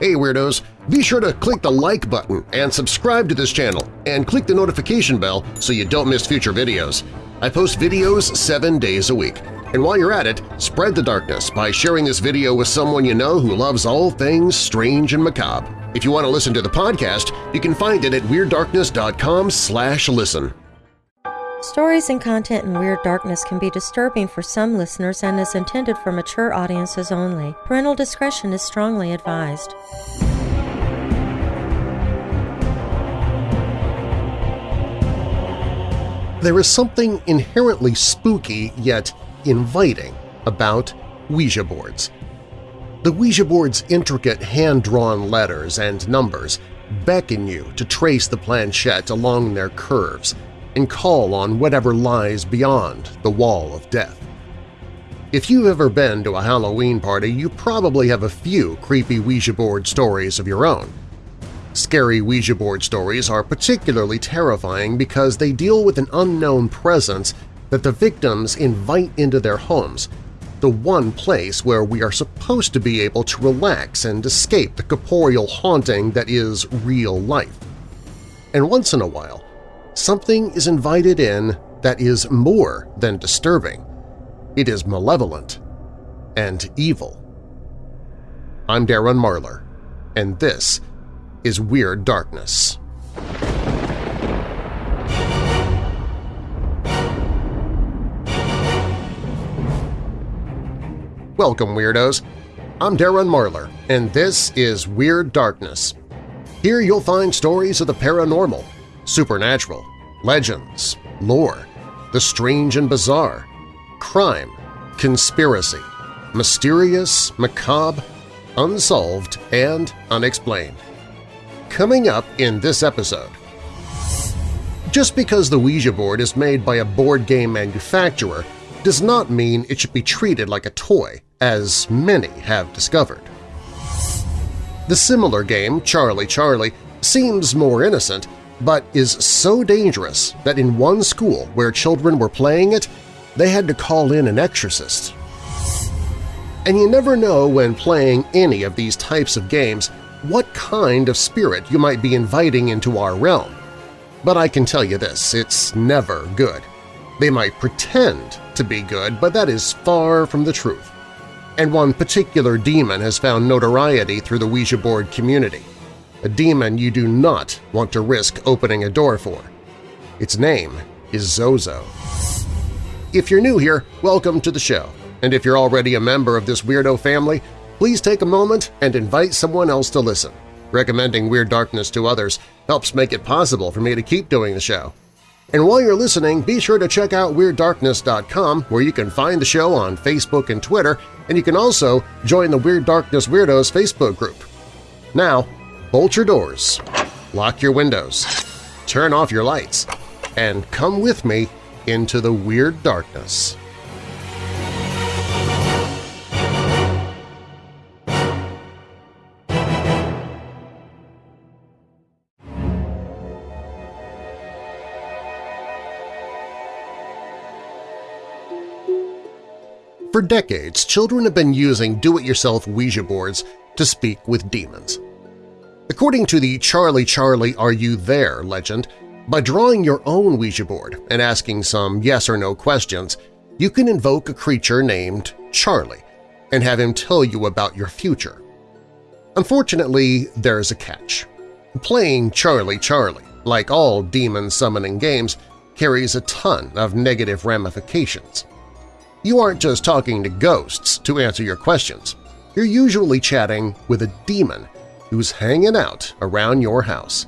Hey Weirdos! Be sure to click the like button and subscribe to this channel and click the notification bell so you don't miss future videos. I post videos seven days a week. And while you're at it, spread the darkness by sharing this video with someone you know who loves all things strange and macabre. If you want to listen to the podcast, you can find it at WeirdDarkness.com slash listen. Stories and content in Weird Darkness can be disturbing for some listeners and is intended for mature audiences only. Parental discretion is strongly advised. There is something inherently spooky yet inviting about Ouija boards. The Ouija board's intricate hand-drawn letters and numbers beckon you to trace the planchette along their curves – and call on whatever lies beyond the wall of death. If you've ever been to a Halloween party, you probably have a few creepy Ouija board stories of your own. Scary Ouija board stories are particularly terrifying because they deal with an unknown presence that the victims invite into their homes, the one place where we are supposed to be able to relax and escape the corporeal haunting that is real life. And once in a while, something is invited in that is more than disturbing. It is malevolent and evil. I'm Darren Marlar, and this is Weird Darkness. Welcome, Weirdos! I'm Darren Marlar, and this is Weird Darkness. Here you'll find stories of the paranormal, supernatural, legends, lore, the strange and bizarre, crime, conspiracy, mysterious, macabre, unsolved, and unexplained. Coming up in this episode… Just because the Ouija board is made by a board game manufacturer does not mean it should be treated like a toy, as many have discovered. The similar game, Charlie Charlie, seems more innocent, but is so dangerous that in one school where children were playing it, they had to call in an exorcist. And you never know when playing any of these types of games what kind of spirit you might be inviting into our realm. But I can tell you this, it's never good. They might pretend to be good, but that is far from the truth. And one particular demon has found notoriety through the Ouija board community a demon you do not want to risk opening a door for. Its name is Zozo. If you're new here, welcome to the show, and if you're already a member of this weirdo family, please take a moment and invite someone else to listen. Recommending Weird Darkness to others helps make it possible for me to keep doing the show. And while you're listening, be sure to check out WeirdDarkness.com where you can find the show on Facebook and Twitter, and you can also join the Weird Darkness Weirdos Facebook group. Now, bolt your doors, lock your windows, turn off your lights, and come with me into the weird darkness. For decades, children have been using do-it-yourself Ouija boards to speak with demons. According to the Charlie Charlie Are You There legend, by drawing your own Ouija board and asking some yes or no questions, you can invoke a creature named Charlie and have him tell you about your future. Unfortunately, there's a catch. Playing Charlie Charlie, like all demon-summoning games, carries a ton of negative ramifications. You aren't just talking to ghosts to answer your questions. You're usually chatting with a demon who's hanging out around your house.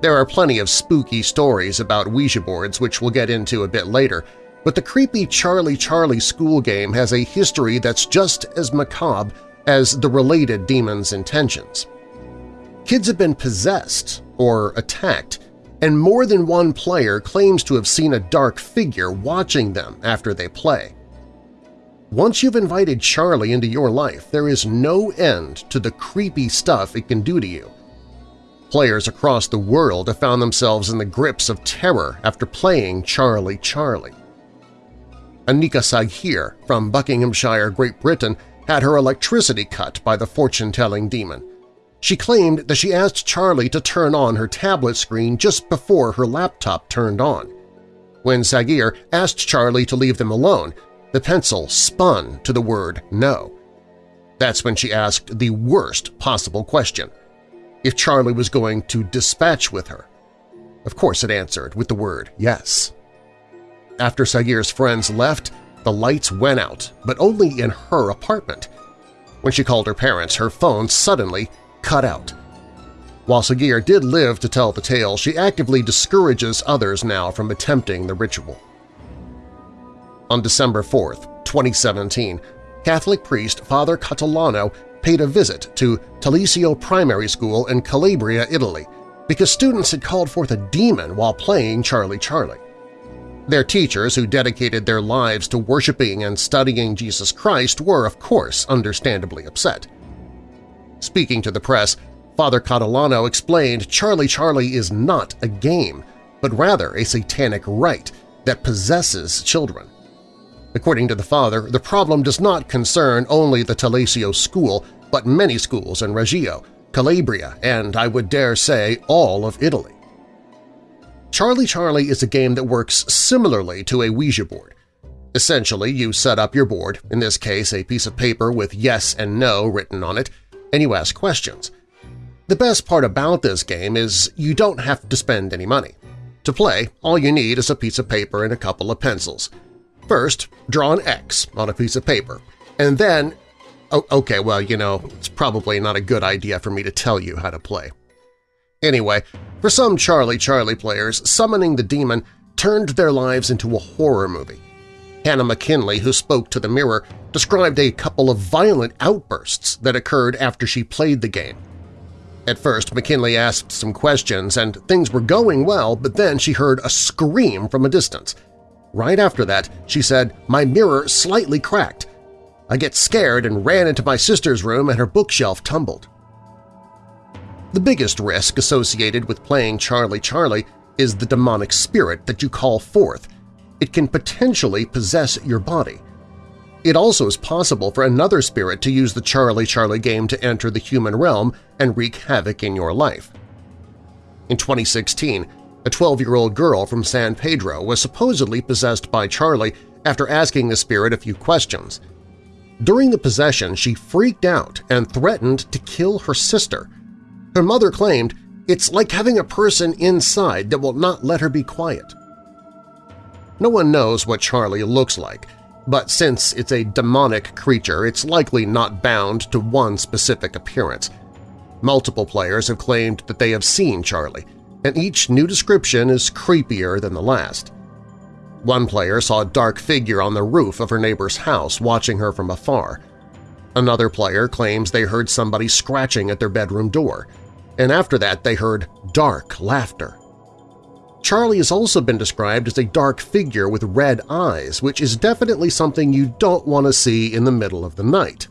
There are plenty of spooky stories about Ouija boards which we'll get into a bit later, but the creepy Charlie Charlie school game has a history that's just as macabre as the related demon's intentions. Kids have been possessed or attacked, and more than one player claims to have seen a dark figure watching them after they play. Once you've invited Charlie into your life, there is no end to the creepy stuff it can do to you. Players across the world have found themselves in the grips of terror after playing Charlie Charlie. Anika Saghir from Buckinghamshire, Great Britain had her electricity cut by the fortune-telling demon. She claimed that she asked Charlie to turn on her tablet screen just before her laptop turned on. When Saghir asked Charlie to leave them alone, the pencil spun to the word no. That's when she asked the worst possible question – if Charlie was going to dispatch with her. Of course it answered with the word yes. After Saghir's friends left, the lights went out, but only in her apartment. When she called her parents, her phone suddenly cut out. While Saghir did live to tell the tale, she actively discourages others now from attempting the ritual. On December 4, 2017, Catholic priest Father Catalano paid a visit to Talisio Primary School in Calabria, Italy, because students had called forth a demon while playing Charlie Charlie. Their teachers, who dedicated their lives to worshiping and studying Jesus Christ, were, of course, understandably upset. Speaking to the press, Father Catalano explained Charlie Charlie is not a game, but rather a satanic rite that possesses children. According to the father, the problem does not concern only the Talisio school, but many schools in Reggio, Calabria, and I would dare say all of Italy. Charlie Charlie is a game that works similarly to a Ouija board. Essentially, you set up your board, in this case a piece of paper with yes and no written on it, and you ask questions. The best part about this game is you don't have to spend any money. To play, all you need is a piece of paper and a couple of pencils. First, draw an X on a piece of paper, and then… Oh, okay, well, you know, it's probably not a good idea for me to tell you how to play. Anyway, for some Charlie Charlie players, summoning the demon turned their lives into a horror movie. Hannah McKinley, who spoke to the Mirror, described a couple of violent outbursts that occurred after she played the game. At first, McKinley asked some questions and things were going well, but then she heard a scream from a distance. Right after that, she said, my mirror slightly cracked. I get scared and ran into my sister's room and her bookshelf tumbled. The biggest risk associated with playing Charlie Charlie is the demonic spirit that you call forth. It can potentially possess your body. It also is possible for another spirit to use the Charlie Charlie game to enter the human realm and wreak havoc in your life. In 2016, a 12-year-old girl from San Pedro was supposedly possessed by Charlie after asking the spirit a few questions. During the possession, she freaked out and threatened to kill her sister – her mother claimed, it's like having a person inside that will not let her be quiet. No one knows what Charlie looks like, but since it's a demonic creature, it's likely not bound to one specific appearance. Multiple players have claimed that they have seen Charlie, and each new description is creepier than the last. One player saw a dark figure on the roof of her neighbor's house watching her from afar. Another player claims they heard somebody scratching at their bedroom door – and after that they heard dark laughter. Charlie has also been described as a dark figure with red eyes, which is definitely something you don't want to see in the middle of the night.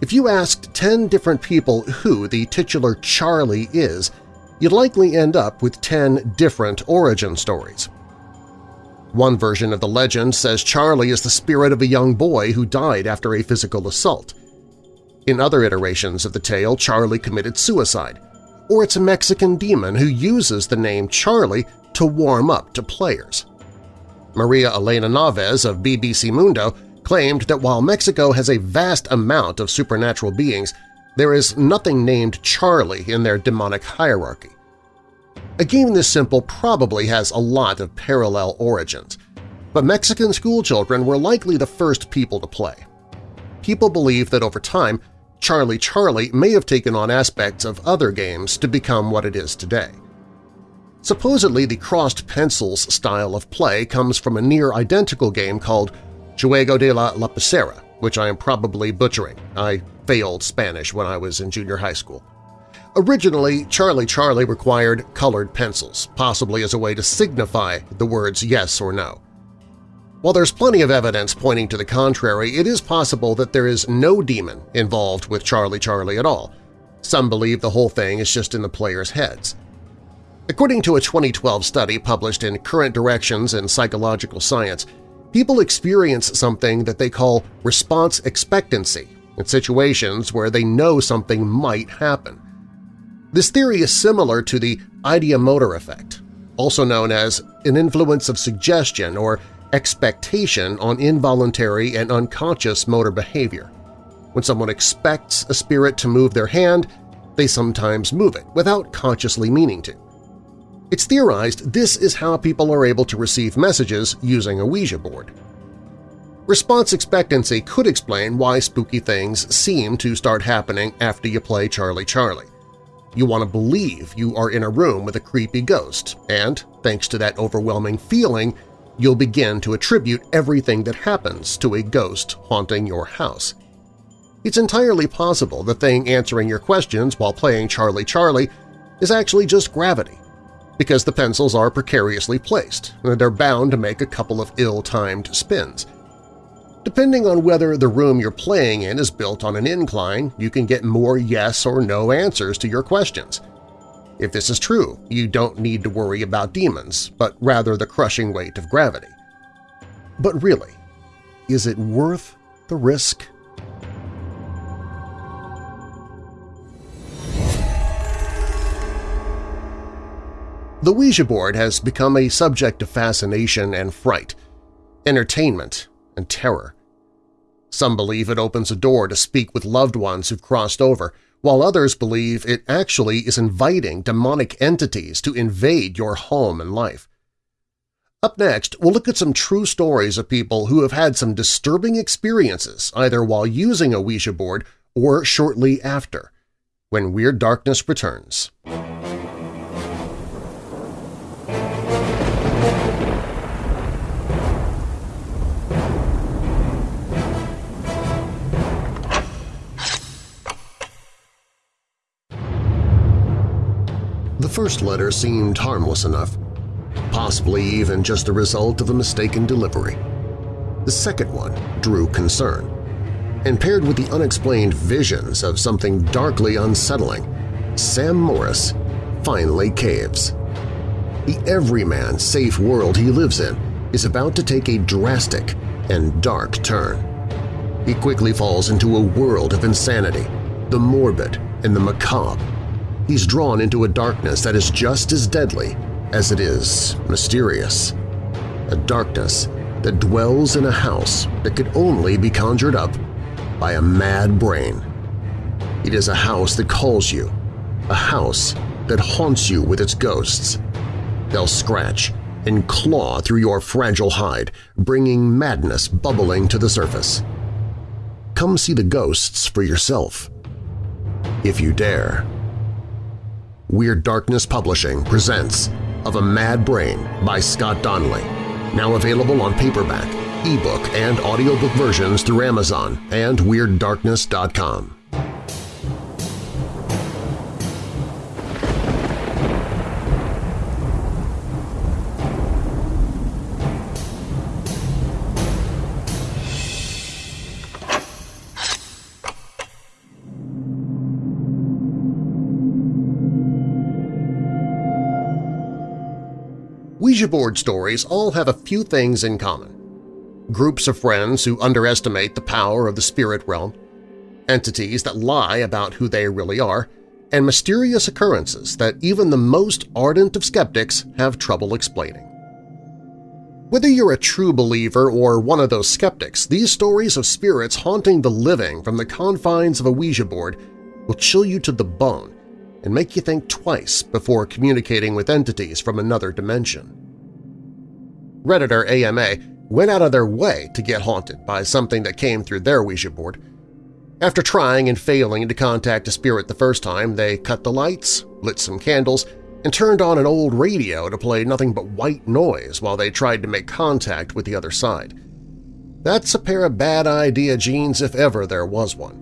If you asked 10 different people who the titular Charlie is, you'd likely end up with 10 different origin stories. One version of the legend says Charlie is the spirit of a young boy who died after a physical assault. In other iterations of the tale, Charlie committed suicide, or it's a Mexican demon who uses the name Charlie to warm up to players. Maria Elena Navas of BBC Mundo claimed that while Mexico has a vast amount of supernatural beings, there is nothing named Charlie in their demonic hierarchy. A game this simple probably has a lot of parallel origins, but Mexican schoolchildren were likely the first people to play. People believe that over time Charlie Charlie may have taken on aspects of other games to become what it is today. Supposedly, the crossed pencils style of play comes from a near-identical game called Juego de la Lapicera, which I am probably butchering. I failed Spanish when I was in junior high school. Originally, Charlie Charlie required colored pencils, possibly as a way to signify the words yes or no. While there's plenty of evidence pointing to the contrary, it is possible that there is no demon involved with Charlie Charlie at all. Some believe the whole thing is just in the players' heads. According to a 2012 study published in Current Directions in Psychological Science, people experience something that they call response expectancy in situations where they know something might happen. This theory is similar to the ideomotor effect, also known as an influence of suggestion or expectation on involuntary and unconscious motor behavior. When someone expects a spirit to move their hand, they sometimes move it without consciously meaning to. It's theorized this is how people are able to receive messages using a Ouija board. Response expectancy could explain why spooky things seem to start happening after you play Charlie Charlie. You want to believe you are in a room with a creepy ghost, and, thanks to that overwhelming feeling, you'll begin to attribute everything that happens to a ghost haunting your house. It's entirely possible the thing answering your questions while playing Charlie Charlie is actually just gravity, because the pencils are precariously placed and they're bound to make a couple of ill-timed spins. Depending on whether the room you're playing in is built on an incline, you can get more yes or no answers to your questions. If this is true, you don't need to worry about demons, but rather the crushing weight of gravity. But really, is it worth the risk? The Ouija board has become a subject of fascination and fright, entertainment and terror. Some believe it opens a door to speak with loved ones who've crossed over, while others believe it actually is inviting demonic entities to invade your home and life. Up next, we'll look at some true stories of people who have had some disturbing experiences either while using a Ouija board or shortly after, when Weird Darkness returns. The first letter seemed harmless enough, possibly even just a result of a mistaken delivery. The second one drew concern, and paired with the unexplained visions of something darkly unsettling, Sam Morris finally caves. The everyman safe world he lives in is about to take a drastic and dark turn. He quickly falls into a world of insanity, the morbid and the macabre, he's drawn into a darkness that is just as deadly as it is mysterious. A darkness that dwells in a house that could only be conjured up by a mad brain. It is a house that calls you, a house that haunts you with its ghosts. They'll scratch and claw through your fragile hide, bringing madness bubbling to the surface. Come see the ghosts for yourself, if you dare. Weird Darkness Publishing presents Of a Mad Brain by Scott Donnelly, now available on paperback, ebook, and audiobook versions through Amazon and WeirdDarkness.com. Ouija board stories all have a few things in common. Groups of friends who underestimate the power of the spirit realm, entities that lie about who they really are, and mysterious occurrences that even the most ardent of skeptics have trouble explaining. Whether you're a true believer or one of those skeptics, these stories of spirits haunting the living from the confines of a Ouija board will chill you to the bone and make you think twice before communicating with entities from another dimension. Redditor AMA went out of their way to get haunted by something that came through their Ouija board. After trying and failing to contact a spirit the first time, they cut the lights, lit some candles, and turned on an old radio to play nothing but white noise while they tried to make contact with the other side. That's a pair of bad idea genes if ever there was one.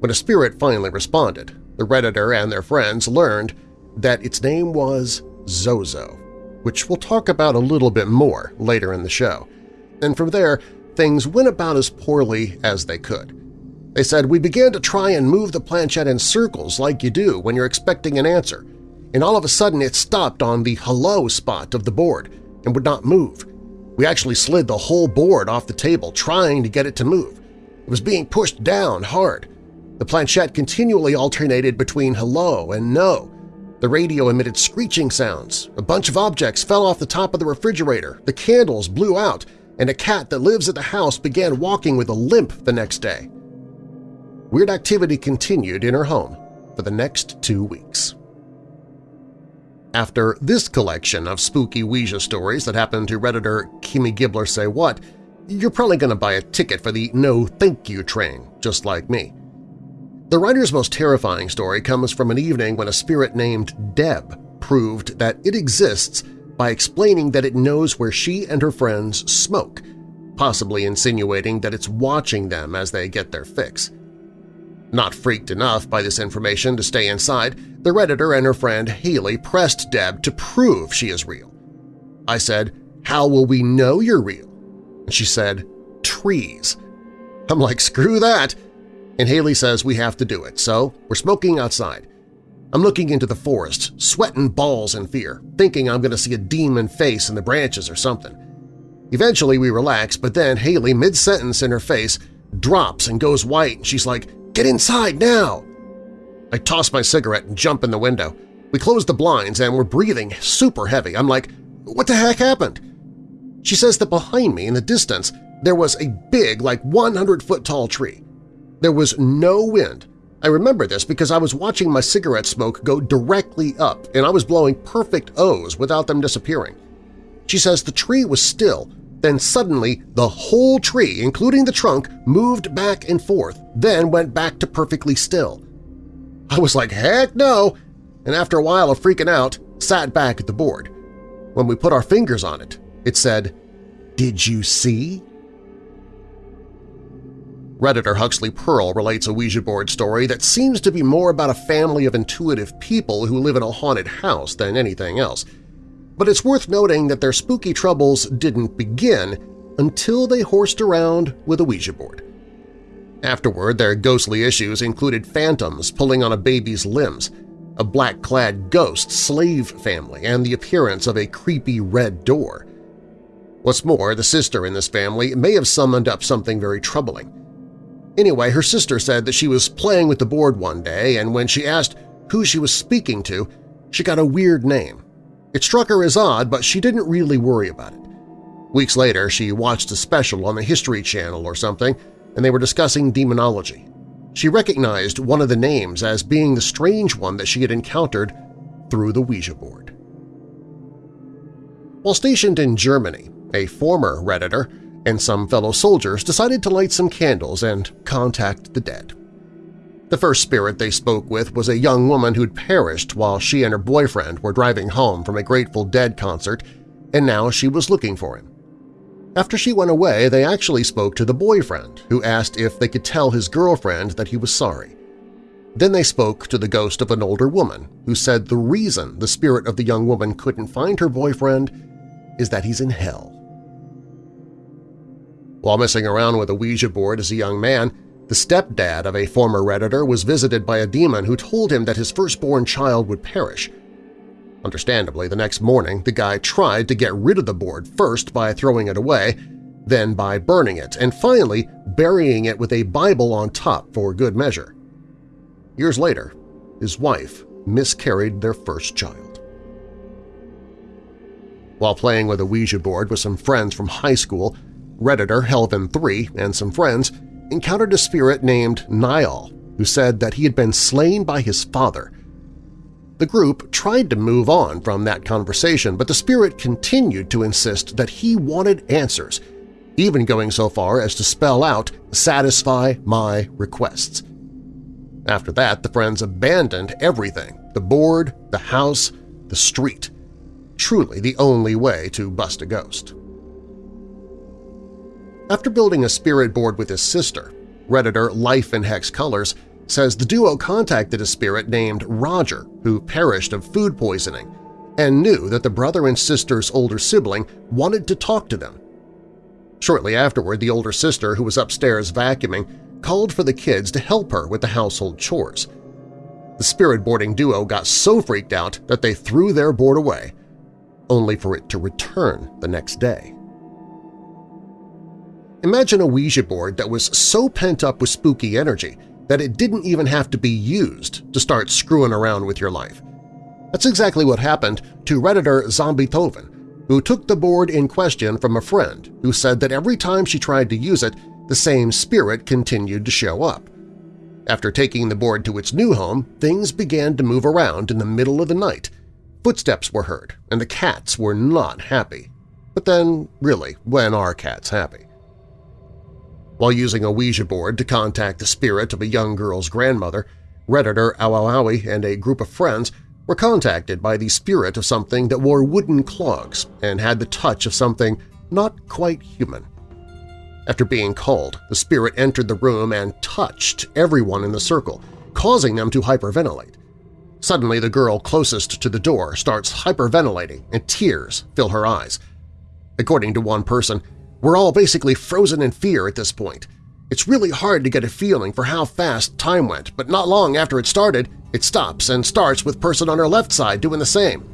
When a spirit finally responded, the Redditor and their friends learned that its name was Zozo which we'll talk about a little bit more later in the show. And from there, things went about as poorly as they could. They said, we began to try and move the planchette in circles like you do when you're expecting an answer, and all of a sudden it stopped on the hello spot of the board and would not move. We actually slid the whole board off the table trying to get it to move. It was being pushed down hard. The planchette continually alternated between hello and no. The radio emitted screeching sounds. A bunch of objects fell off the top of the refrigerator. The candles blew out, and a cat that lives at the house began walking with a limp the next day. Weird activity continued in her home for the next two weeks. After this collection of spooky Ouija stories that happened to Redditor Kimmy Gibbler Say What, you're probably going to buy a ticket for the no thank you train, just like me. The writer's most terrifying story comes from an evening when a spirit named Deb proved that it exists by explaining that it knows where she and her friends smoke, possibly insinuating that it's watching them as they get their fix. Not freaked enough by this information to stay inside, the Redditor and her friend Haley pressed Deb to prove she is real. I said, how will we know you're real? And she said, trees. I'm like, screw that! And Haley says we have to do it, so we're smoking outside. I'm looking into the forest, sweating balls in fear, thinking I'm going to see a demon face in the branches or something. Eventually we relax, but then Haley, mid-sentence in her face, drops and goes white and she's like, Get inside now! I toss my cigarette and jump in the window. We close the blinds and we're breathing super heavy. I'm like, what the heck happened? She says that behind me in the distance there was a big, like 100-foot-tall tree. There was no wind, I remember this because I was watching my cigarette smoke go directly up and I was blowing perfect O's without them disappearing. She says the tree was still, then suddenly the whole tree, including the trunk, moved back and forth, then went back to perfectly still. I was like, heck no! And after a while of freaking out, sat back at the board. When we put our fingers on it, it said, Did you see? Redditor Huxley Pearl relates a Ouija board story that seems to be more about a family of intuitive people who live in a haunted house than anything else. But it's worth noting that their spooky troubles didn't begin until they horsed around with a Ouija board. Afterward, their ghostly issues included phantoms pulling on a baby's limbs, a black-clad ghost slave family, and the appearance of a creepy red door. What's more, the sister in this family may have summoned up something very troubling. Anyway, her sister said that she was playing with the board one day and when she asked who she was speaking to, she got a weird name. It struck her as odd, but she didn't really worry about it. Weeks later, she watched a special on the History Channel or something, and they were discussing demonology. She recognized one of the names as being the strange one that she had encountered through the Ouija board. While stationed in Germany, a former Redditor and some fellow soldiers decided to light some candles and contact the dead. The first spirit they spoke with was a young woman who'd perished while she and her boyfriend were driving home from a Grateful Dead concert, and now she was looking for him. After she went away, they actually spoke to the boyfriend, who asked if they could tell his girlfriend that he was sorry. Then they spoke to the ghost of an older woman, who said the reason the spirit of the young woman couldn't find her boyfriend is that he's in hell. While messing around with a Ouija board as a young man, the stepdad of a former Redditor was visited by a demon who told him that his firstborn child would perish. Understandably, the next morning the guy tried to get rid of the board first by throwing it away, then by burning it, and finally burying it with a Bible on top for good measure. Years later, his wife miscarried their first child. While playing with a Ouija board with some friends from high school, Redditor Helvin3 and some friends encountered a spirit named Niall who said that he had been slain by his father. The group tried to move on from that conversation, but the spirit continued to insist that he wanted answers, even going so far as to spell out, satisfy my requests. After that, the friends abandoned everything – the board, the house, the street. Truly the only way to bust a ghost. After building a spirit board with his sister, Redditor Life in Hex Colors says the duo contacted a spirit named Roger who perished of food poisoning and knew that the brother and sister's older sibling wanted to talk to them. Shortly afterward, the older sister, who was upstairs vacuuming, called for the kids to help her with the household chores. The spirit boarding duo got so freaked out that they threw their board away, only for it to return the next day. Imagine a Ouija board that was so pent up with spooky energy that it didn't even have to be used to start screwing around with your life. That's exactly what happened to Redditor Zombie Toven, who took the board in question from a friend who said that every time she tried to use it, the same spirit continued to show up. After taking the board to its new home, things began to move around in the middle of the night. Footsteps were heard, and the cats were not happy. But then, really, when are cats happy? While using a Ouija board to contact the spirit of a young girl's grandmother, Redditor Awawawi and a group of friends were contacted by the spirit of something that wore wooden clogs and had the touch of something not quite human. After being called, the spirit entered the room and touched everyone in the circle, causing them to hyperventilate. Suddenly the girl closest to the door starts hyperventilating and tears fill her eyes. According to one person, we're all basically frozen in fear at this point. It's really hard to get a feeling for how fast time went, but not long after it started, it stops and starts with person on her left side doing the same.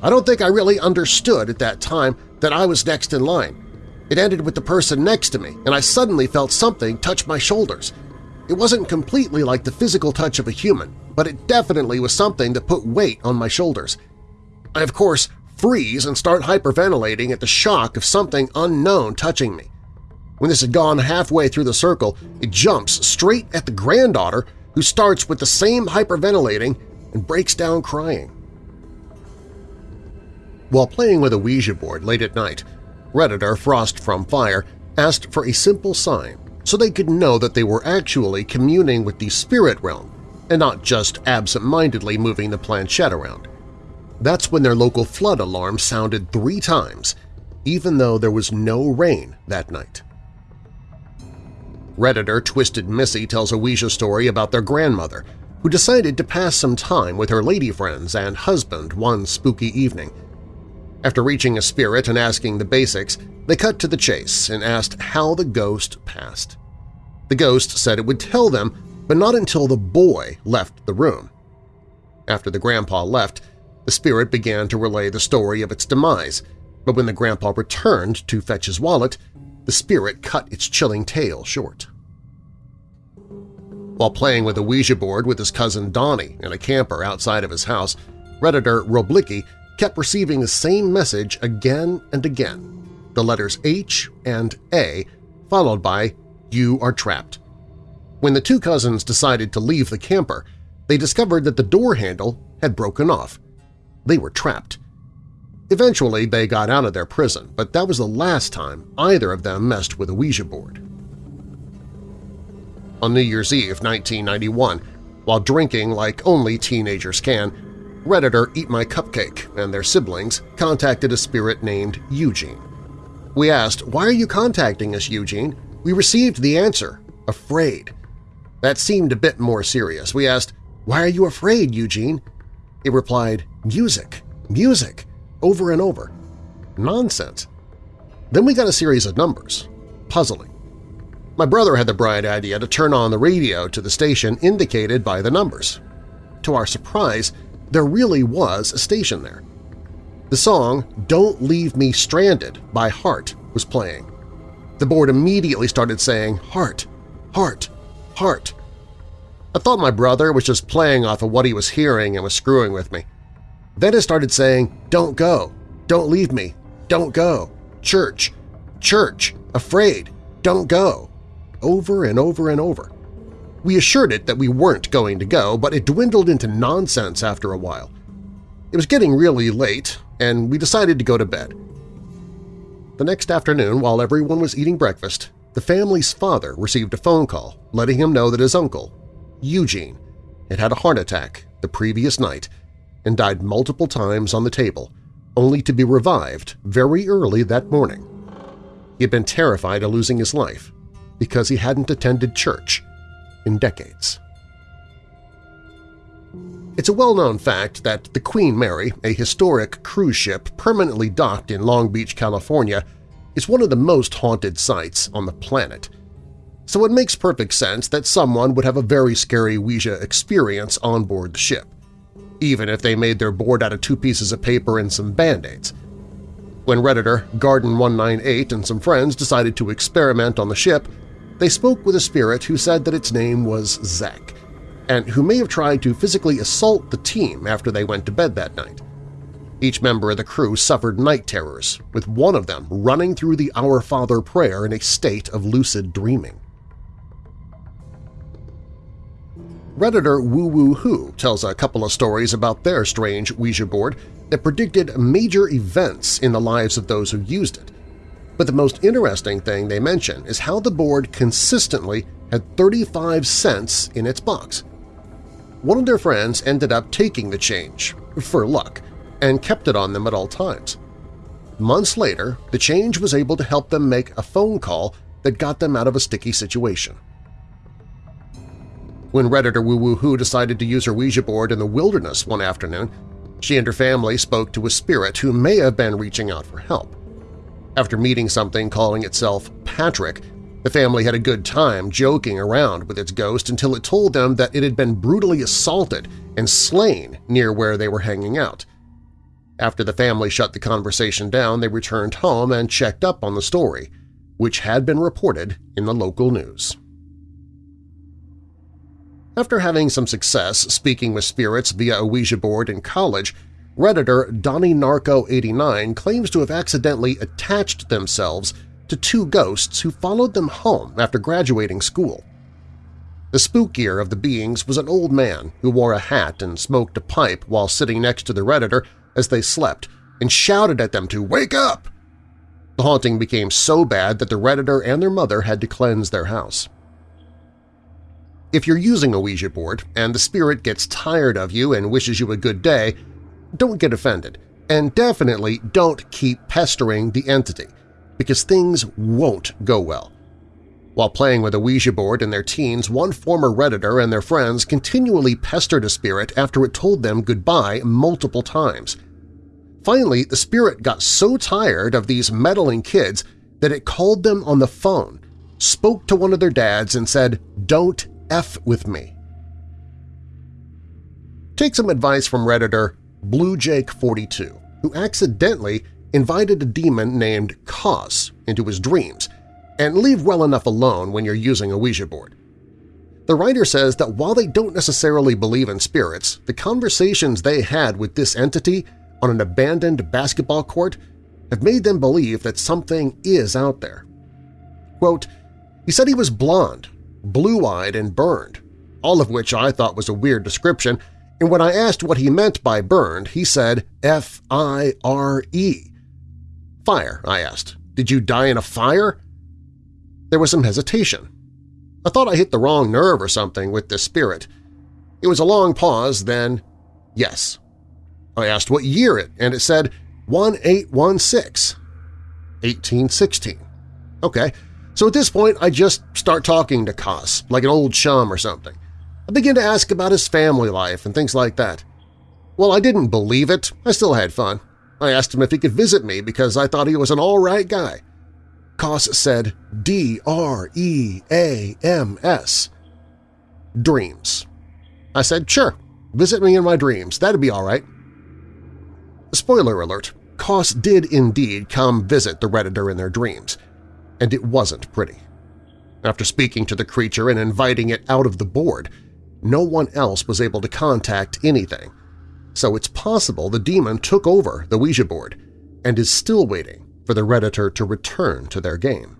I don't think I really understood at that time that I was next in line. It ended with the person next to me, and I suddenly felt something touch my shoulders. It wasn't completely like the physical touch of a human, but it definitely was something that put weight on my shoulders. I, of course, freeze and start hyperventilating at the shock of something unknown touching me. When this had gone halfway through the circle, it jumps straight at the granddaughter who starts with the same hyperventilating and breaks down crying. While playing with a Ouija board late at night, Redditor Frost from Fire asked for a simple sign so they could know that they were actually communing with the spirit realm and not just absent-mindedly moving the planchette around. That's when their local flood alarm sounded three times, even though there was no rain that night. Redditor Twisted Missy tells a Ouija story about their grandmother, who decided to pass some time with her lady friends and husband one spooky evening. After reaching a spirit and asking the basics, they cut to the chase and asked how the ghost passed. The ghost said it would tell them, but not until the boy left the room. After the grandpa left, the spirit began to relay the story of its demise, but when the grandpa returned to fetch his wallet, the spirit cut its chilling tale short. While playing with a Ouija board with his cousin Donnie in a camper outside of his house, Redditor Roblicki kept receiving the same message again and again, the letters H and A followed by You are trapped. When the two cousins decided to leave the camper, they discovered that the door handle had broken off. They were trapped. Eventually, they got out of their prison, but that was the last time either of them messed with a Ouija board. On New Year's Eve 1991, while drinking like only teenagers can, Redditor Eat My Cupcake and their siblings contacted a spirit named Eugene. We asked, why are you contacting us, Eugene? We received the answer, afraid. That seemed a bit more serious. We asked, why are you afraid, Eugene? He replied, music, music over and over. Nonsense. Then we got a series of numbers. Puzzling. My brother had the bright idea to turn on the radio to the station indicated by the numbers. To our surprise, there really was a station there. The song Don't Leave Me Stranded by Heart was playing. The board immediately started saying, Heart, Heart, Heart. I thought my brother was just playing off of what he was hearing and was screwing with me. Then it started saying, don't go, don't leave me, don't go, church, church, afraid, don't go, over and over and over. We assured it that we weren't going to go, but it dwindled into nonsense after a while. It was getting really late, and we decided to go to bed. The next afternoon, while everyone was eating breakfast, the family's father received a phone call letting him know that his uncle, Eugene, had had a heart attack the previous night and died multiple times on the table, only to be revived very early that morning. He had been terrified of losing his life because he hadn't attended church in decades. It's a well-known fact that the Queen Mary, a historic cruise ship permanently docked in Long Beach, California, is one of the most haunted sites on the planet. So it makes perfect sense that someone would have a very scary Ouija experience on board the ship even if they made their board out of two pieces of paper and some Band-Aids. When Redditor, Garden198, and some friends decided to experiment on the ship, they spoke with a spirit who said that its name was Zek, and who may have tried to physically assault the team after they went to bed that night. Each member of the crew suffered night terrors, with one of them running through the Our Father prayer in a state of lucid dreaming. Redditor Woo Woo Hoo tells a couple of stories about their strange Ouija board that predicted major events in the lives of those who used it. But the most interesting thing they mention is how the board consistently had 35 cents in its box. One of their friends ended up taking the change, for luck, and kept it on them at all times. Months later, the change was able to help them make a phone call that got them out of a sticky situation. When Redditor Woo Woo decided to use her Ouija board in the wilderness one afternoon, she and her family spoke to a spirit who may have been reaching out for help. After meeting something calling itself Patrick, the family had a good time joking around with its ghost until it told them that it had been brutally assaulted and slain near where they were hanging out. After the family shut the conversation down, they returned home and checked up on the story, which had been reported in the local news. After having some success speaking with spirits via a Ouija board in college, Redditor Donnie Narco 89 claims to have accidentally attached themselves to two ghosts who followed them home after graduating school. The spookier of the beings was an old man who wore a hat and smoked a pipe while sitting next to the Redditor as they slept and shouted at them to wake up. The haunting became so bad that the Redditor and their mother had to cleanse their house. If you're using a Ouija board and the spirit gets tired of you and wishes you a good day, don't get offended, and definitely don't keep pestering the entity, because things won't go well. While playing with a Ouija board in their teens, one former Redditor and their friends continually pestered a spirit after it told them goodbye multiple times. Finally, the spirit got so tired of these meddling kids that it called them on the phone, spoke to one of their dads and said, don't F with me. Take some advice from Redditor BlueJake42, who accidentally invited a demon named Cos into his dreams, and leave well enough alone when you're using a Ouija board. The writer says that while they don't necessarily believe in spirits, the conversations they had with this entity on an abandoned basketball court have made them believe that something is out there. Quote, he said he was blonde blue-eyed and burned, all of which I thought was a weird description, and when I asked what he meant by burned, he said F-I-R-E. Fire, I asked. Did you die in a fire? There was some hesitation. I thought I hit the wrong nerve or something with this spirit. It was a long pause, then, yes. I asked what year it, and it said 1816. 1816. Okay, so at this point, I just start talking to Kos, like an old chum or something. I begin to ask about his family life and things like that. Well, I didn't believe it. I still had fun. I asked him if he could visit me because I thought he was an all-right guy. Kos said D-R-E-A-M-S. Dreams. I said, sure, visit me in my dreams. That'd be all right. Spoiler alert, Kos did indeed come visit the Redditor in their dreams and it wasn't pretty. After speaking to the creature and inviting it out of the board, no one else was able to contact anything, so it's possible the demon took over the Ouija board and is still waiting for the Redditor to return to their game.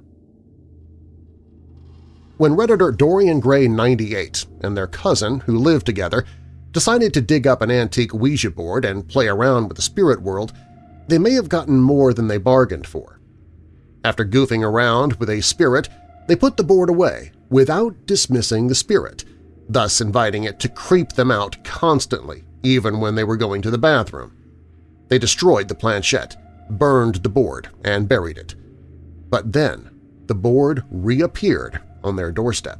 When Redditor Dorian Gray 98 and their cousin, who lived together, decided to dig up an antique Ouija board and play around with the spirit world, they may have gotten more than they bargained for. After goofing around with a spirit, they put the board away without dismissing the spirit, thus inviting it to creep them out constantly, even when they were going to the bathroom. They destroyed the planchette, burned the board, and buried it. But then the board reappeared on their doorstep.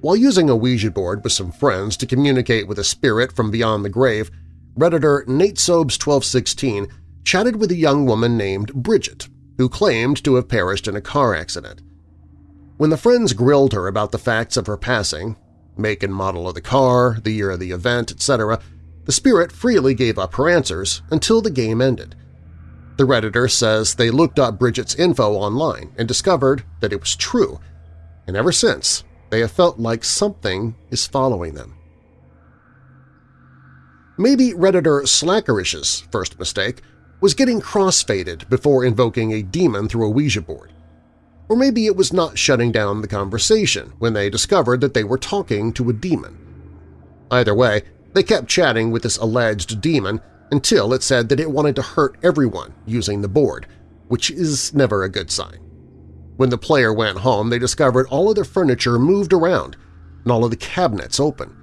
While using a Ouija board with some friends to communicate with a spirit from beyond the grave, Redditor Nate Sobes 1216 chatted with a young woman named Bridget, who claimed to have perished in a car accident. When the friends grilled her about the facts of her passing – make and model of the car, the year of the event, etc. The spirit freely gave up her answers until the game ended. The Redditor says they looked up Bridget's info online and discovered that it was true, and ever since they have felt like something is following them. Maybe Redditor Slackerish's first mistake was getting crossfaded before invoking a demon through a Ouija board. Or maybe it was not shutting down the conversation when they discovered that they were talking to a demon. Either way, they kept chatting with this alleged demon until it said that it wanted to hurt everyone using the board, which is never a good sign. When the player went home, they discovered all of their furniture moved around and all of the cabinets open.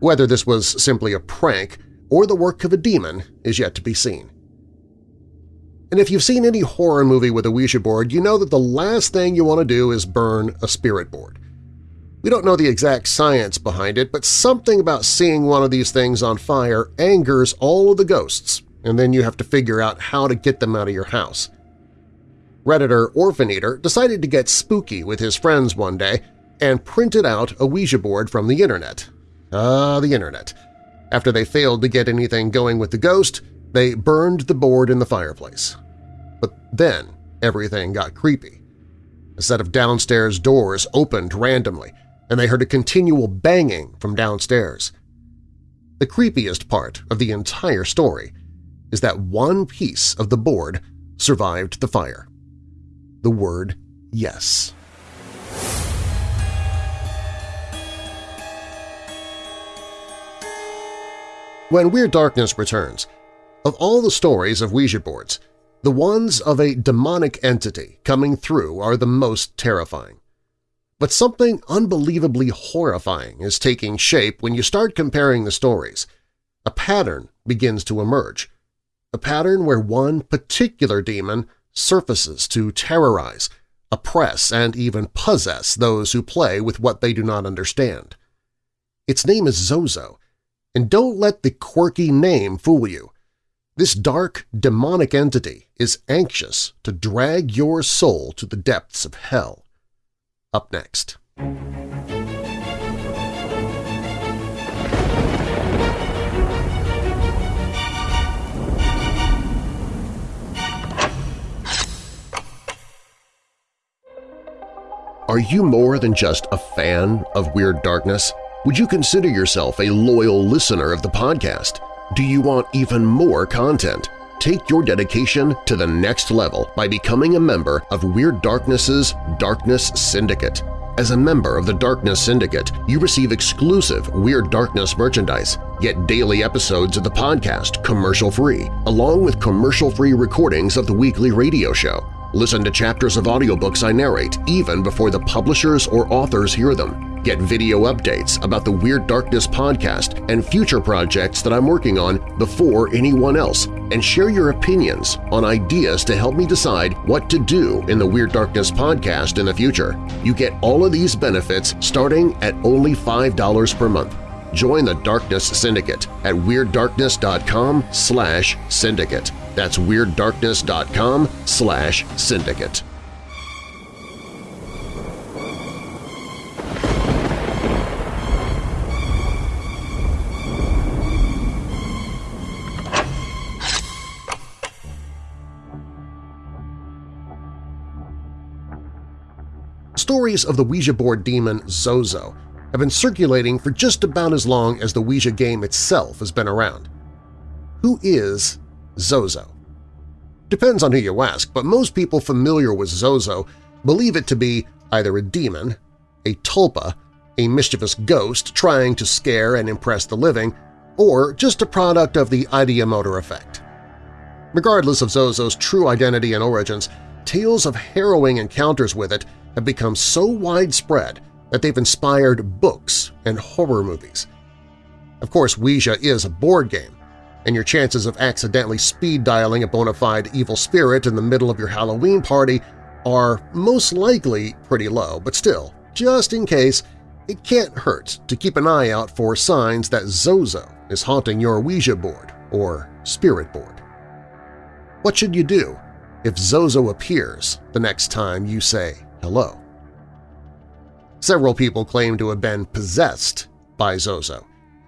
Whether this was simply a prank or the work of a demon is yet to be seen. And if you've seen any horror movie with a Ouija board, you know that the last thing you want to do is burn a spirit board. We don't know the exact science behind it, but something about seeing one of these things on fire angers all of the ghosts, and then you have to figure out how to get them out of your house. Redditor Orphan Eater decided to get spooky with his friends one day and printed out a Ouija board from the internet. Ah, the internet. After they failed to get anything going with the ghost, they burned the board in the fireplace. But then everything got creepy. A set of downstairs doors opened randomly, and they heard a continual banging from downstairs. The creepiest part of the entire story is that one piece of the board survived the fire the word yes. When Weird Darkness returns, of all the stories of Ouija boards, the ones of a demonic entity coming through are the most terrifying. But something unbelievably horrifying is taking shape when you start comparing the stories. A pattern begins to emerge, a pattern where one particular demon surfaces to terrorize, oppress, and even possess those who play with what they do not understand. Its name is Zozo, and don't let the quirky name fool you. This dark, demonic entity is anxious to drag your soul to the depths of hell. Up next. Are you more than just a fan of Weird Darkness? Would you consider yourself a loyal listener of the podcast? Do you want even more content? Take your dedication to the next level by becoming a member of Weird Darkness's Darkness Syndicate. As a member of the Darkness Syndicate, you receive exclusive Weird Darkness merchandise, get daily episodes of the podcast commercial-free, along with commercial-free recordings of the weekly radio show. Listen to chapters of audiobooks I narrate even before the publishers or authors hear them. Get video updates about the Weird Darkness podcast and future projects that I'm working on before anyone else, and share your opinions on ideas to help me decide what to do in the Weird Darkness podcast in the future. You get all of these benefits starting at only $5 per month. Join the Darkness Syndicate at WeirdDarkness.com slash syndicate. That's WeirdDarkness.com slash syndicate. Stories of the Ouija board demon Zozo have been circulating for just about as long as the Ouija game itself has been around. Who is Zozo? Depends on who you ask, but most people familiar with Zozo believe it to be either a demon, a tulpa, a mischievous ghost trying to scare and impress the living, or just a product of the ideomotor effect. Regardless of Zozo's true identity and origins, tales of harrowing encounters with it have become so widespread that they've inspired books and horror movies. Of course, Ouija is a board game, and your chances of accidentally speed-dialing a bona fide evil spirit in the middle of your Halloween party are most likely pretty low, but still, just in case, it can't hurt to keep an eye out for signs that Zozo is haunting your Ouija board or spirit board. What should you do if Zozo appears the next time you say hello? Several people claim to have been possessed by Zozo,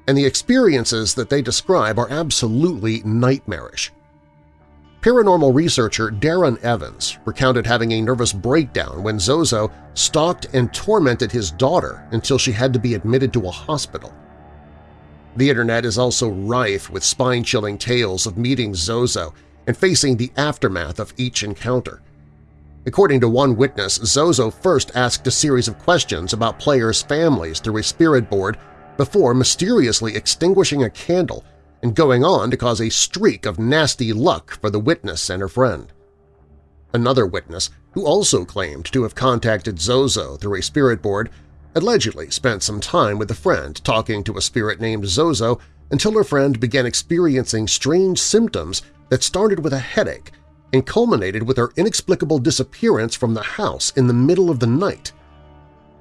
and the experiences that they describe are absolutely nightmarish. Paranormal researcher Darren Evans recounted having a nervous breakdown when Zozo stalked and tormented his daughter until she had to be admitted to a hospital. The internet is also rife with spine-chilling tales of meeting Zozo and facing the aftermath of each encounter. According to one witness, Zozo first asked a series of questions about players' families through a spirit board before mysteriously extinguishing a candle and going on to cause a streak of nasty luck for the witness and her friend. Another witness, who also claimed to have contacted Zozo through a spirit board, allegedly spent some time with a friend talking to a spirit named Zozo until her friend began experiencing strange symptoms that started with a headache and culminated with her inexplicable disappearance from the house in the middle of the night.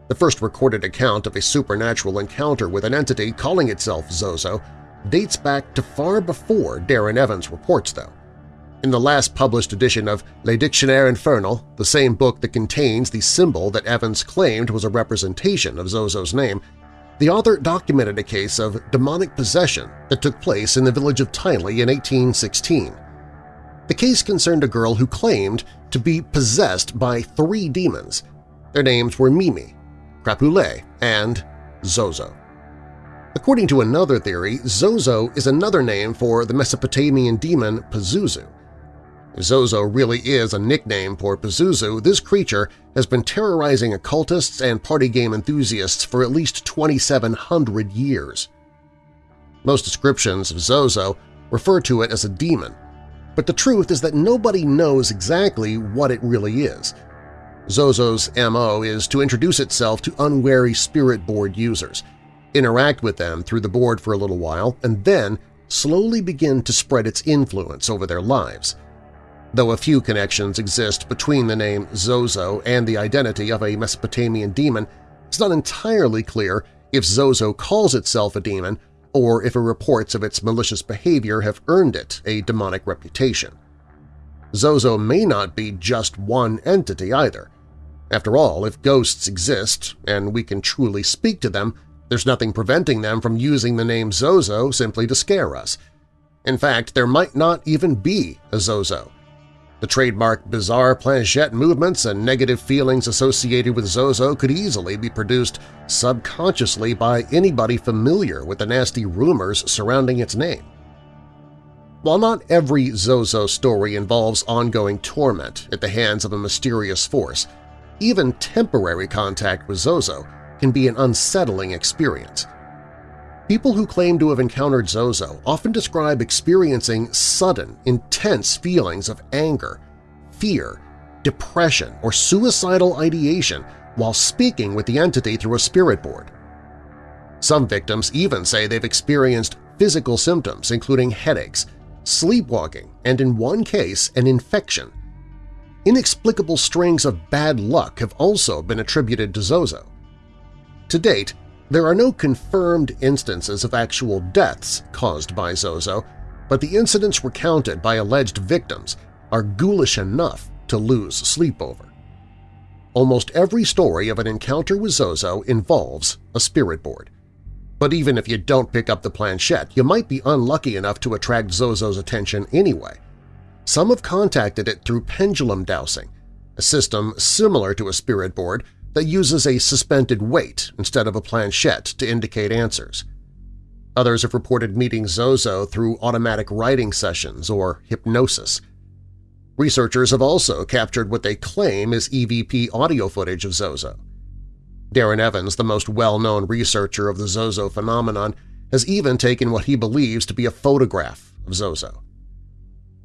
The first recorded account of a supernatural encounter with an entity calling itself Zozo dates back to far before Darren Evans reports, though. In the last published edition of Le Dictionnaire Infernal, the same book that contains the symbol that Evans claimed was a representation of Zozo's name, the author documented a case of demonic possession that took place in the village of Tilly in 1816. The case concerned a girl who claimed to be possessed by three demons. Their names were Mimi, Crapule, and Zozo. According to another theory, Zozo is another name for the Mesopotamian demon Pazuzu. If Zozo really is a nickname for Pazuzu, this creature has been terrorizing occultists and party game enthusiasts for at least 2,700 years. Most descriptions of Zozo refer to it as a demon, but the truth is that nobody knows exactly what it really is. Zozo's MO is to introduce itself to unwary spirit board users, interact with them through the board for a little while, and then slowly begin to spread its influence over their lives. Though a few connections exist between the name Zozo and the identity of a Mesopotamian demon, it's not entirely clear if Zozo calls itself a demon or if reports of its malicious behavior have earned it a demonic reputation. Zozo may not be just one entity either. After all, if ghosts exist and we can truly speak to them, there's nothing preventing them from using the name Zozo simply to scare us. In fact, there might not even be a Zozo. The trademark bizarre planchette movements and negative feelings associated with Zozo could easily be produced subconsciously by anybody familiar with the nasty rumors surrounding its name. While not every Zozo story involves ongoing torment at the hands of a mysterious force, even temporary contact with Zozo can be an unsettling experience. People who claim to have encountered Zozo often describe experiencing sudden, intense feelings of anger, fear, depression, or suicidal ideation while speaking with the entity through a spirit board. Some victims even say they've experienced physical symptoms including headaches, sleepwalking, and in one case an infection. Inexplicable strings of bad luck have also been attributed to Zozo. To date, there are no confirmed instances of actual deaths caused by Zozo, but the incidents recounted by alleged victims are ghoulish enough to lose sleep over. Almost every story of an encounter with Zozo involves a spirit board. But even if you don't pick up the planchette, you might be unlucky enough to attract Zozo's attention anyway. Some have contacted it through pendulum dowsing, a system similar to a spirit board that uses a suspended weight instead of a planchette to indicate answers. Others have reported meeting Zozo through automatic writing sessions or hypnosis. Researchers have also captured what they claim is EVP audio footage of Zozo. Darren Evans, the most well-known researcher of the Zozo phenomenon, has even taken what he believes to be a photograph of Zozo.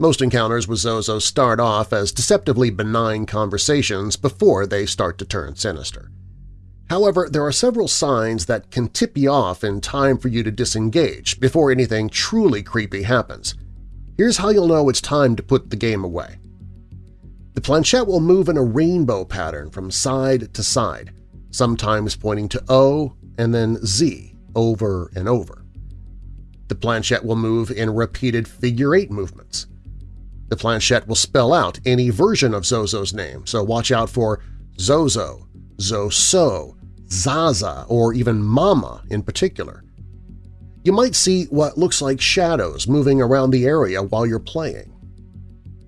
Most encounters with Zozo start off as deceptively benign conversations before they start to turn sinister. However, there are several signs that can tip you off in time for you to disengage before anything truly creepy happens. Here's how you'll know it's time to put the game away. The planchette will move in a rainbow pattern from side to side, sometimes pointing to O and then Z over and over. The planchette will move in repeated figure-eight movements. The planchette will spell out any version of Zozo's name, so watch out for Zozo, Zoso, Zaza, or even Mama in particular. You might see what looks like shadows moving around the area while you're playing.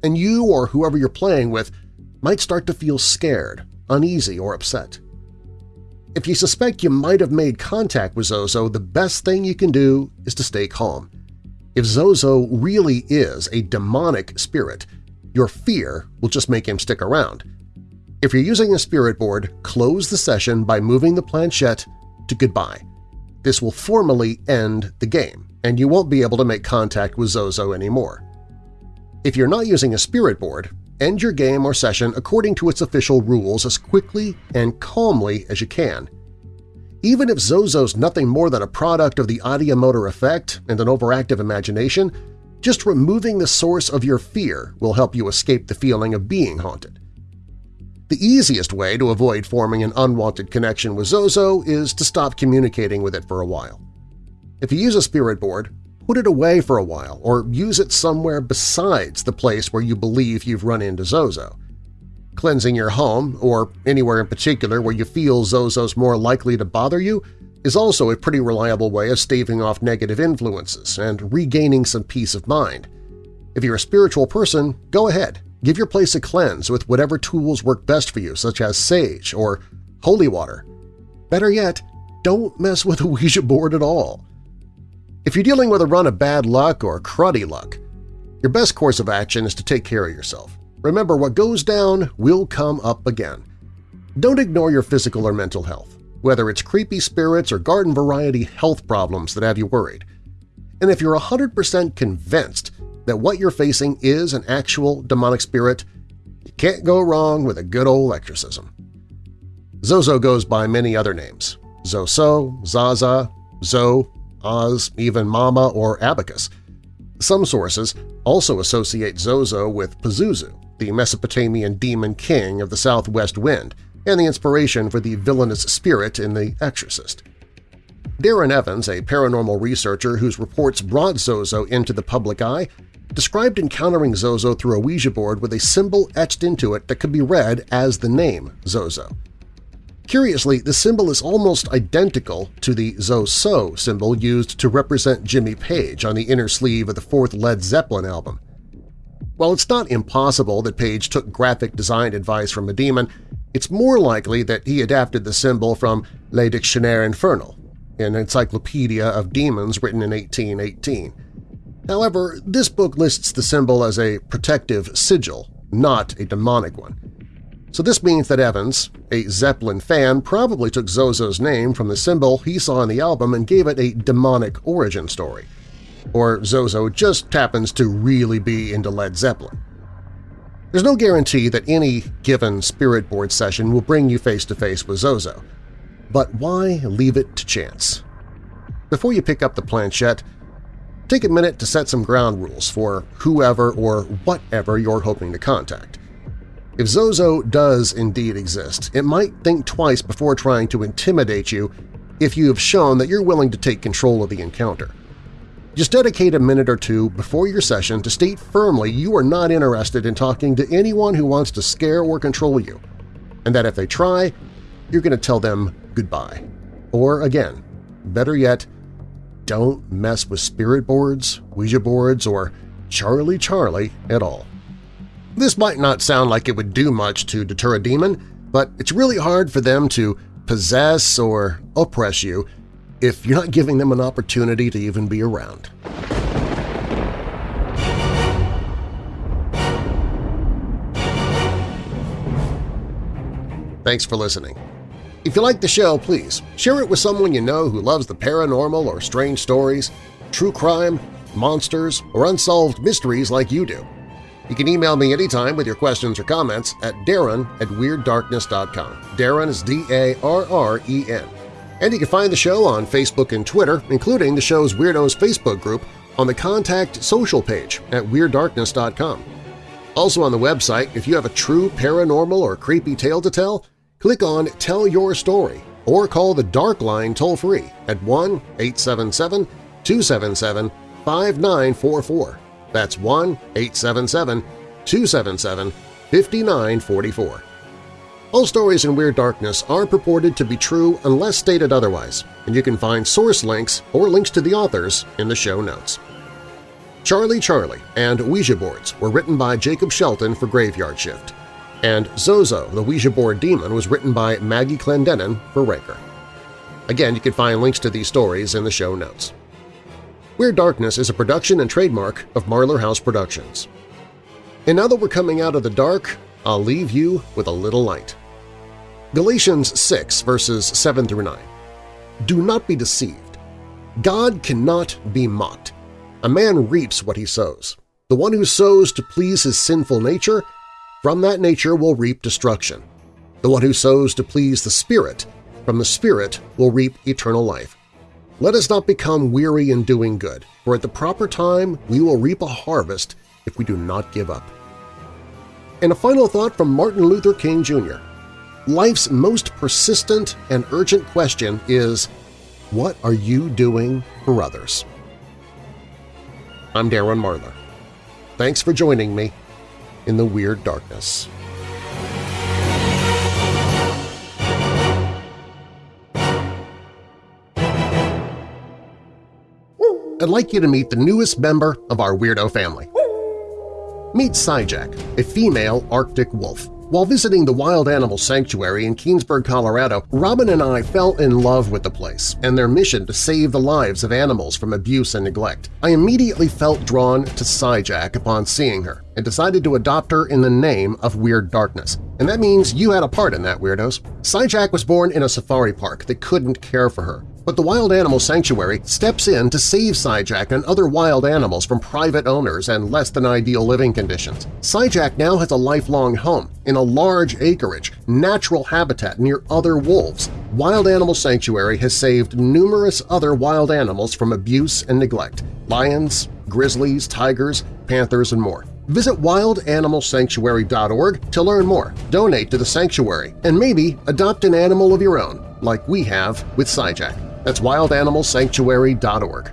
And you or whoever you're playing with might start to feel scared, uneasy, or upset. If you suspect you might have made contact with Zozo, the best thing you can do is to stay calm. If Zozo really is a demonic spirit, your fear will just make him stick around. If you're using a spirit board, close the session by moving the planchette to goodbye. This will formally end the game, and you won't be able to make contact with Zozo anymore. If you're not using a spirit board, end your game or session according to its official rules as quickly and calmly as you can. Even if Zozo's nothing more than a product of the ideomotor effect and an overactive imagination, just removing the source of your fear will help you escape the feeling of being haunted. The easiest way to avoid forming an unwanted connection with Zozo is to stop communicating with it for a while. If you use a spirit board, put it away for a while or use it somewhere besides the place where you believe you've run into Zozo. Cleansing your home, or anywhere in particular where you feel Zozo's more likely to bother you, is also a pretty reliable way of staving off negative influences and regaining some peace of mind. If you're a spiritual person, go ahead, give your place a cleanse with whatever tools work best for you, such as sage or holy water. Better yet, don't mess with a Ouija board at all. If you're dealing with a run of bad luck or cruddy luck, your best course of action is to take care of yourself. Remember, what goes down will come up again. Don't ignore your physical or mental health, whether it's creepy spirits or garden-variety health problems that have you worried. And if you're 100% convinced that what you're facing is an actual demonic spirit, you can't go wrong with a good old exorcism. Zozo goes by many other names – Zoso, Zaza, Zo, Oz, even Mama or Abacus. Some sources also associate Zozo with Pazuzu, the Mesopotamian demon king of the southwest wind and the inspiration for the villainous spirit in The Exorcist. Darren Evans, a paranormal researcher whose reports brought Zozo into the public eye, described encountering Zozo through a Ouija board with a symbol etched into it that could be read as the name Zozo. Curiously, the symbol is almost identical to the Zoso symbol used to represent Jimmy Page on the inner sleeve of the fourth Led Zeppelin album. While it's not impossible that Page took graphic design advice from a demon, it's more likely that he adapted the symbol from Le Dictionnaire Infernal, an encyclopedia of demons written in 1818. However, this book lists the symbol as a protective sigil, not a demonic one. So this means that Evans, a Zeppelin fan, probably took Zozo's name from the symbol he saw in the album and gave it a demonic origin story. Or Zozo just happens to really be into Led Zeppelin. There's no guarantee that any given spirit board session will bring you face-to-face -face with Zozo, but why leave it to chance? Before you pick up the planchette, take a minute to set some ground rules for whoever or whatever you're hoping to contact. If Zozo does indeed exist, it might think twice before trying to intimidate you if you have shown that you're willing to take control of the encounter. Just dedicate a minute or two before your session to state firmly you are not interested in talking to anyone who wants to scare or control you, and that if they try, you're going to tell them goodbye. Or again, better yet, don't mess with spirit boards, Ouija boards, or Charlie Charlie at all. This might not sound like it would do much to deter a demon, but it's really hard for them to possess or oppress you if you're not giving them an opportunity to even be around. Thanks for listening. If you like the show, please share it with someone you know who loves the paranormal or strange stories, true crime, monsters, or unsolved mysteries like you do. You can email me anytime with your questions or comments at darren at WeirdDarkness.com. Darren is D-A-R-R-E-N. And you can find the show on Facebook and Twitter, including the show's Weirdos Facebook group, on the Contact Social page at WeirdDarkness.com. Also on the website, if you have a true paranormal or creepy tale to tell, click on Tell Your Story or call the Dark Line toll-free at 1-877-277-5944. That's 1-877-277-5944. All stories in Weird Darkness are purported to be true unless stated otherwise, and you can find source links or links to the authors in the show notes. Charlie Charlie and Ouija boards were written by Jacob Shelton for Graveyard Shift, and Zozo, the Ouija board demon, was written by Maggie Clendenin for Ranker. Again, you can find links to these stories in the show notes. Weird Darkness is a production and trademark of Marlar House Productions. And now that we're coming out of the dark, I'll leave you with a little light. Galatians 6 verses 7 through 9. Do not be deceived. God cannot be mocked. A man reaps what he sows. The one who sows to please his sinful nature, from that nature will reap destruction. The one who sows to please the Spirit, from the Spirit will reap eternal life. Let us not become weary in doing good, for at the proper time we will reap a harvest if we do not give up. And a final thought from Martin Luther King Jr. Life's most persistent and urgent question is, what are you doing for others? I'm Darren Marlar. Thanks for joining me in the Weird Darkness. I'd like you to meet the newest member of our weirdo family. Meet Syjack, a female Arctic wolf. While visiting the Wild Animal Sanctuary in Keenesburg, Colorado, Robin and I fell in love with the place and their mission to save the lives of animals from abuse and neglect. I immediately felt drawn to Syjack upon seeing her and decided to adopt her in the name of Weird Darkness. And that means you had a part in that, Weirdos. Syjack was born in a safari park that couldn't care for her. But the Wild Animal Sanctuary steps in to save Syjack and other wild animals from private owners and less-than-ideal living conditions. Syjack now has a lifelong home in a large acreage, natural habitat near other wolves. Wild Animal Sanctuary has saved numerous other wild animals from abuse and neglect – lions, grizzlies, tigers, panthers, and more. Visit wildanimalsanctuary.org to learn more, donate to the sanctuary, and maybe adopt an animal of your own, like we have with Syjack. That's wildanimalsanctuary.org.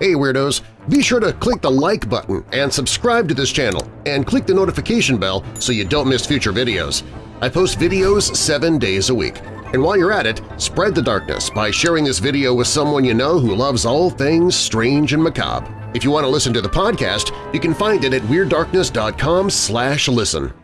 Hey Weirdos! Be sure to click the like button and subscribe to this channel, and click the notification bell so you don't miss future videos. I post videos seven days a week. And while you're at it, spread the darkness by sharing this video with someone you know who loves all things strange and macabre. If you want to listen to the podcast, you can find it at WeirdDarkness.com listen.